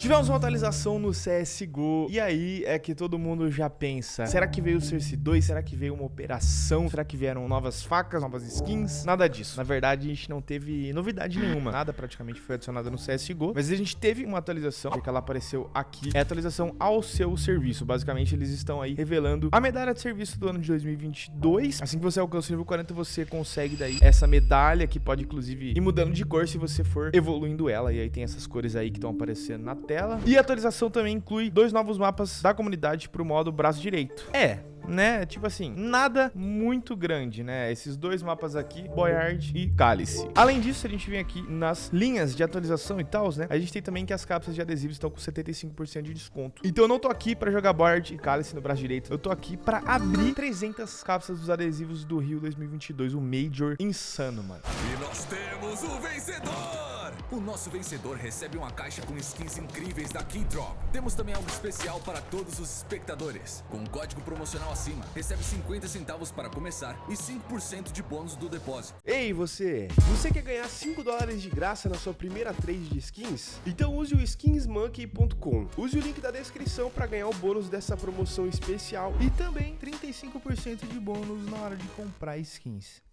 Tivemos uma atualização no CSGO, e aí é que todo mundo já pensa, será que veio o Cersei 2? Será que veio uma operação? Será que vieram novas facas, novas skins? Nada disso. Na verdade, a gente não teve novidade nenhuma. Nada praticamente foi adicionado no CSGO, mas a gente teve uma atualização, que ela apareceu aqui. É atualização ao seu serviço. Basicamente, eles estão aí revelando a medalha de serviço do ano de 2022. Assim que você alcança o nível 40, você consegue daí essa medalha, que pode inclusive ir mudando de cor se você for evoluindo ela. E aí tem essas cores aí que estão aparecendo na tela. E a atualização também inclui dois novos mapas da comunidade para o modo braço direito. É, né? Tipo assim, nada muito grande, né? Esses dois mapas aqui, Boyard e Cálice. Além disso, a gente vem aqui nas linhas de atualização e tal, né? A gente tem também que as cápsulas de adesivos estão com 75% de desconto. Então eu não tô aqui pra jogar Boyard e Cálice no braço direito. Eu tô aqui pra abrir 300 cápsulas dos adesivos do Rio 2022, o Major insano, mano. E nós temos o vencedor! O nosso vencedor recebe uma caixa com skins incríveis da Keydrop. Temos também algo especial para todos os espectadores. Com o código promocional acima, recebe 50 centavos para começar e 5% de bônus do depósito. Ei, você! Você quer ganhar 5 dólares de graça na sua primeira trade de skins? Então use o skinsmonkey.com. Use o link da descrição para ganhar o bônus dessa promoção especial e também 35% de bônus na hora de comprar skins.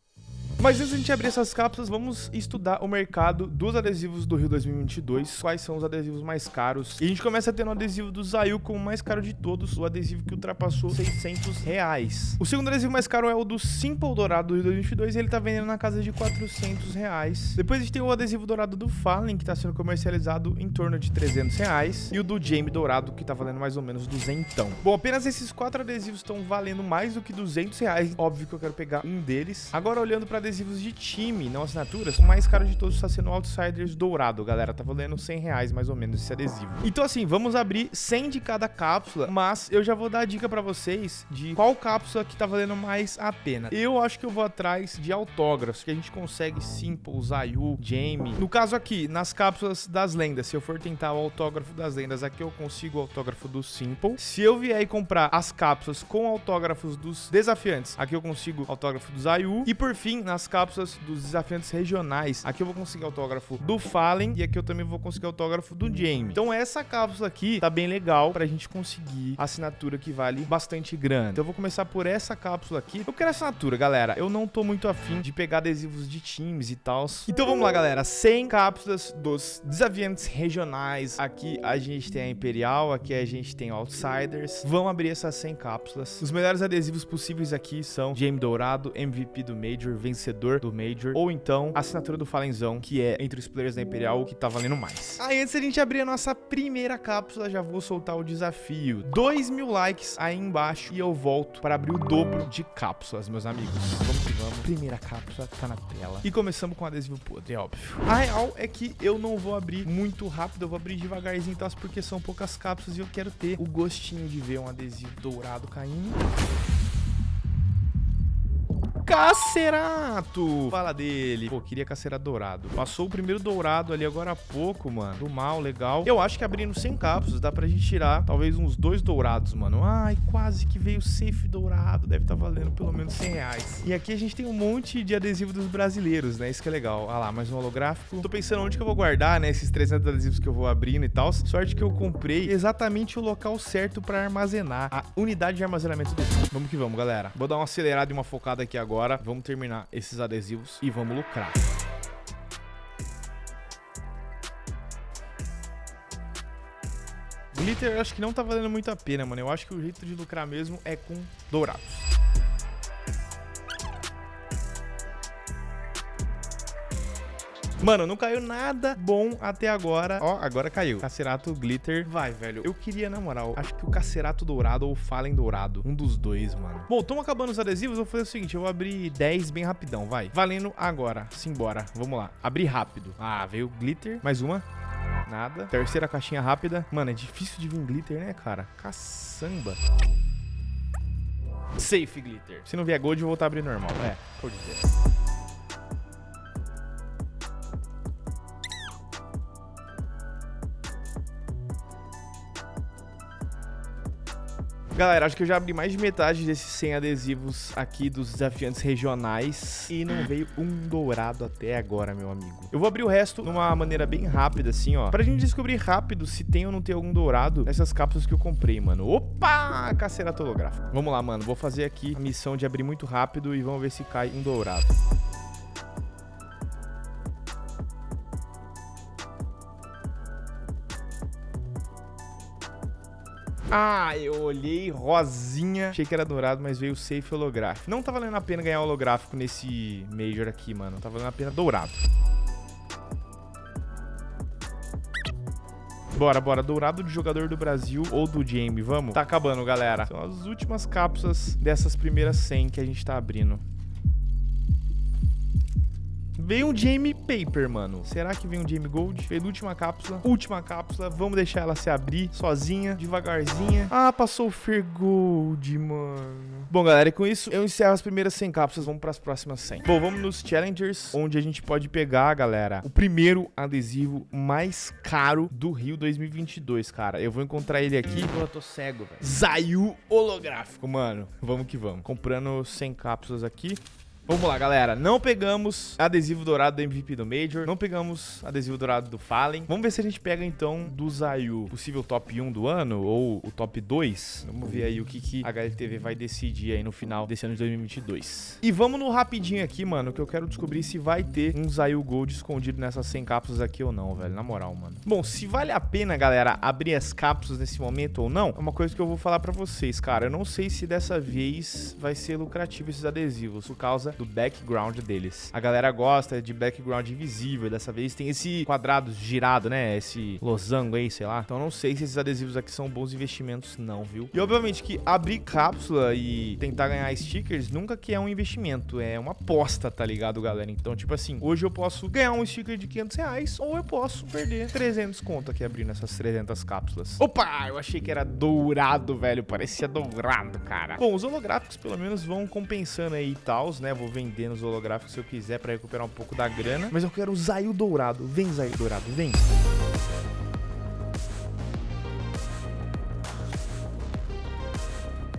Mas antes de a gente abrir essas cápsulas, vamos estudar o mercado dos adesivos do Rio 2022, quais são os adesivos mais caros. E a gente começa tendo o adesivo do Zayu como o mais caro de todos, o adesivo que ultrapassou 600 reais. O segundo adesivo mais caro é o do Simple Dourado do Rio 2022 e ele tá vendendo na casa de 400 reais. Depois a gente tem o adesivo dourado do Fallen, que tá sendo comercializado em torno de 300 reais. E o do Jamie Dourado, que tá valendo mais ou menos 200. Bom, apenas esses quatro adesivos estão valendo mais do que 200 reais. Óbvio que eu quero pegar um deles. Agora, olhando para adesivos de time, não assinaturas, o mais caro de todos está sendo o Outsiders Dourado, galera. Tá valendo 100 reais mais ou menos esse adesivo. Então assim, vamos abrir 100 de cada cápsula, mas eu já vou dar a dica para vocês de qual cápsula que tá valendo mais a pena. Eu acho que eu vou atrás de autógrafos, que a gente consegue Simple, Zayu, Jamie. No caso aqui, nas cápsulas das lendas, se eu for tentar o autógrafo das lendas, aqui eu consigo o autógrafo do Simple. Se eu vier e comprar as cápsulas com autógrafos dos desafiantes, aqui eu consigo autógrafo do Zayu. E por fim, nas cápsulas dos desafiantes regionais. Aqui eu vou conseguir autógrafo do Fallen e aqui eu também vou conseguir autógrafo do Jamie. Então essa cápsula aqui tá bem legal pra gente conseguir assinatura que vale bastante grana. Então eu vou começar por essa cápsula aqui. Eu quero assinatura, galera. Eu não tô muito afim de pegar adesivos de times e tal. Então vamos lá, galera. 100 cápsulas dos desafiantes regionais. Aqui a gente tem a Imperial, aqui a gente tem Outsiders. Vamos abrir essas 100 cápsulas. Os melhores adesivos possíveis aqui são Jamie Dourado, MVP do Major, vencedor do Major, ou então a assinatura do Falenzão, que é entre os players da Imperial o que tá valendo mais. Aí antes da gente abrir a nossa primeira cápsula, já vou soltar o desafio. 2 mil likes aí embaixo e eu volto para abrir o dobro de cápsulas, meus amigos. Vamos que vamos. Primeira cápsula tá na tela. E começamos com adesivo podre, é óbvio. A real é que eu não vou abrir muito rápido, eu vou abrir devagarzinho, tá? porque são poucas cápsulas e eu quero ter o gostinho de ver um adesivo dourado caindo. Cacerato! Fala dele. Pô, queria Cacerato dourado. Passou o primeiro dourado ali agora há pouco, mano. Do mal, legal. Eu acho que abrindo 100 cápsulas dá pra gente tirar talvez uns dois dourados, mano. Ai, quase que veio safe dourado. Deve tá valendo pelo menos 100 reais. E aqui a gente tem um monte de adesivo dos brasileiros, né? Isso que é legal. Ah lá, mais um holográfico. Tô pensando onde que eu vou guardar, né? Esses 300 adesivos que eu vou abrindo e tal. Sorte que eu comprei exatamente o local certo pra armazenar. A unidade de armazenamento do... Vamos que vamos, galera. Vou dar uma acelerada e uma focada aqui agora agora vamos terminar esses adesivos e vamos lucrar. Glitter eu acho que não tá valendo muito a pena, mano. Eu acho que o jeito de lucrar mesmo é com dourados. Mano, não caiu nada bom até agora. Ó, agora caiu. Cacerato Glitter. Vai, velho. Eu queria, na moral, acho que o Cacerato Dourado ou o Fallen Dourado. Um dos dois, mano. Bom, estamos acabando os adesivos. Vou fazer o seguinte, eu vou abrir 10 bem rapidão, vai. Valendo agora. Simbora. Vamos lá. Abrir rápido. Ah, veio Glitter. Mais uma. Nada. Terceira caixinha rápida. Mano, é difícil de vir glitter, né, cara? Caçamba. Safe glitter. Se não vier gold, eu vou a abrir normal. É, pode dizer. Galera, acho que eu já abri mais de metade desses 100 adesivos aqui dos desafiantes regionais e não veio um dourado até agora, meu amigo. Eu vou abrir o resto numa maneira bem rápida, assim, ó, pra gente descobrir rápido se tem ou não tem algum dourado nessas cápsulas que eu comprei, mano. Opa! Cacerato holográfico. Vamos lá, mano. Vou fazer aqui a missão de abrir muito rápido e vamos ver se cai um dourado. Ah, eu olhei rosinha, achei que era dourado, mas veio safe holográfico. Não tá valendo a pena ganhar holográfico nesse Major aqui, mano. Tá valendo a pena dourado. Bora, bora. Dourado de jogador do Brasil ou do Jamie, vamos? Tá acabando, galera. São as últimas cápsulas dessas primeiras 100 que a gente tá abrindo. Veio um Jamie Paper, mano. Será que vem um Jamie Gold? Penúltima cápsula. Última cápsula. Vamos deixar ela se abrir sozinha, devagarzinha. Ah, passou o Fer Gold, mano. Bom, galera, e com isso eu encerro as primeiras 100 cápsulas. Vamos para as próximas 100. Bom, vamos nos Challengers, onde a gente pode pegar, galera, o primeiro adesivo mais caro do Rio 2022, cara. Eu vou encontrar ele aqui. Eu tô cego, velho. Zayu holográfico, mano. Vamos que vamos. Comprando 100 cápsulas aqui. Vamos lá, galera. Não pegamos adesivo dourado do MVP do Major. Não pegamos adesivo dourado do Fallen. Vamos ver se a gente pega, então, do Zayu, possível top 1 do ano ou o top 2. Vamos ver aí o que, que a HLTV vai decidir aí no final desse ano de 2022. E vamos no rapidinho aqui, mano, que eu quero descobrir se vai ter um Zayu Gold escondido nessas 100 cápsulas aqui ou não, velho. Na moral, mano. Bom, se vale a pena, galera, abrir as cápsulas nesse momento ou não, é uma coisa que eu vou falar pra vocês, cara. Eu não sei se dessa vez vai ser lucrativo esses adesivos, por causa do background deles. A galera gosta de background invisível, dessa vez tem esse quadrado girado, né? Esse losango aí, sei lá. Então não sei se esses adesivos aqui são bons investimentos não, viu? E obviamente que abrir cápsula e tentar ganhar stickers nunca que é um investimento, é uma aposta, tá ligado, galera? Então, tipo assim, hoje eu posso ganhar um sticker de 500 reais ou eu posso perder 300 conto aqui abrindo essas 300 cápsulas. Opa, eu achei que era dourado, velho, parecia dourado, cara. Bom, os holográficos pelo menos vão compensando aí e tals, né? Vou vender nos holográficos se eu quiser pra recuperar um pouco da grana. Mas eu quero o Zayu Dourado. Vem, Zayu Dourado, vem.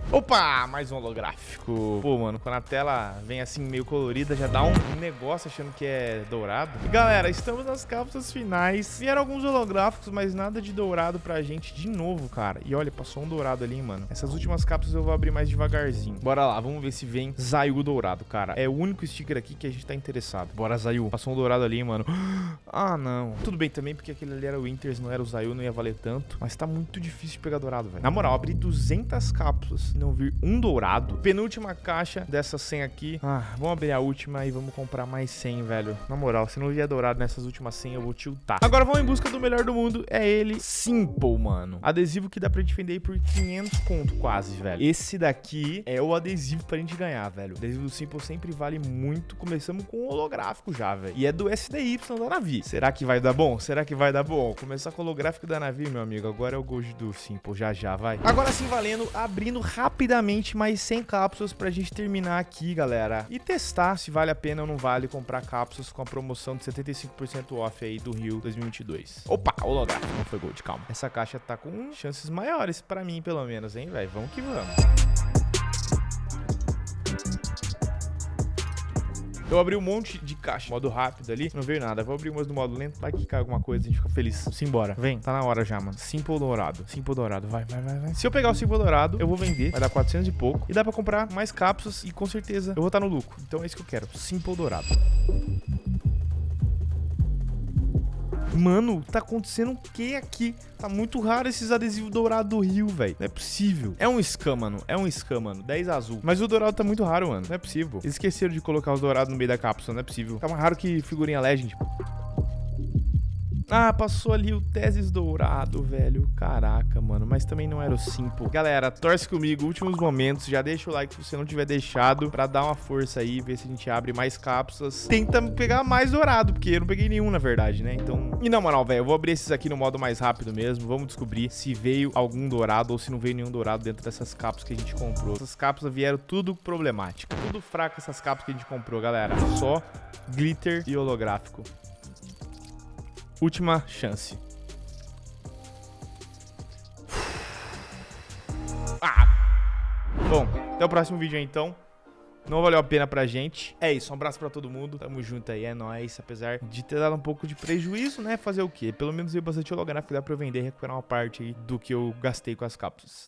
Opa, mais um holográfico. Pô, mano, quando a tela vem assim meio colorida, já dá um negócio achando que é dourado. E galera, estamos nas cápsulas finais. Vieram alguns holográficos, mas nada de dourado pra gente de novo, cara. E olha, passou um dourado ali, mano. Essas últimas cápsulas eu vou abrir mais devagarzinho. Bora lá, vamos ver se vem Zayu dourado, cara. É o único sticker aqui que a gente tá interessado. Bora, Zayu. Passou um dourado ali, mano. Ah, não. Tudo bem também, porque aquele ali era o Winters, não era o Zayu, não ia valer tanto. Mas tá muito difícil de pegar dourado, velho. Na moral, abri 200 cápsulas não vir um dourado. Penúltima caixa dessa 100 aqui. Ah, vamos abrir a última e vamos comprar mais 100, velho. Na moral, se não vier dourado nessas últimas 100, eu vou tiltar. Agora vamos em busca do melhor do mundo. É ele, Simple, mano. Adesivo que dá pra gente vender por 500 conto quase, velho. Esse daqui é o adesivo pra gente ganhar, velho. O adesivo do Simple sempre vale muito. Começamos com o holográfico já, velho. E é do SDY da Navi. Será que vai dar bom? Será que vai dar bom? Começar com o holográfico da Navi, meu amigo. Agora é o Gold do Simple. Já, já, vai. Agora sim, valendo. Abrindo rapidamente mais 100 cápsulas pra gente terminar aqui, galera. E testar se vale a pena ou não vale comprar cápsulas com a promoção de 75% off aí do Rio 2022. Opa, holográfico, não foi gold, calma. Essa caixa tá com chances maiores pra mim, pelo menos, hein, velho? Vamos que vamos. Eu abri um monte de caixa, modo rápido ali, não veio nada. Vou abrir umas no modo lento, vai que cai alguma coisa, a gente fica feliz. Simbora. Vem, tá na hora já, mano. Simple dourado. Simple dourado, vai, vai, vai, vai. Se eu pegar o Simple dourado, eu vou vender, vai dar 400 e pouco. E dá pra comprar mais cápsulas e com certeza eu vou estar no lucro. Então é isso que eu quero, Simple dourado. Mano, tá acontecendo o que aqui? Tá muito raro esses adesivos dourados do Rio, velho. Não é possível. É um scam, mano. É um scam, mano. 10 azul. Mas o dourado tá muito raro, mano. Não é possível. Eles esqueceram de colocar os dourados no meio da cápsula. Não é possível. Tá mais raro que figurinha Legend. Ah, passou ali o Teses Dourado, velho. Caraca, mano. Mas também não era o Simple. Galera, torce comigo. Últimos momentos. Já deixa o like se você não tiver deixado. Pra dar uma força aí. Ver se a gente abre mais cápsulas. Tenta pegar mais dourado. Porque eu não peguei nenhum, na verdade, né? Então... E na moral, velho. Eu vou abrir esses aqui no modo mais rápido mesmo. Vamos descobrir se veio algum dourado ou se não veio nenhum dourado dentro dessas cápsulas que a gente comprou. Essas cápsulas vieram tudo problemático. Tudo fraco essas cápsulas que a gente comprou, galera. Só glitter e holográfico. Última chance. Ah, Bom, até o próximo vídeo aí, então. Não valeu a pena pra gente. É isso, um abraço pra todo mundo. Tamo junto aí, é nóis. Apesar de ter dado um pouco de prejuízo, né? Fazer o quê? Pelo menos veio bastante holográfico, dá pra eu vender e recuperar uma parte aí do que eu gastei com as cápsulas.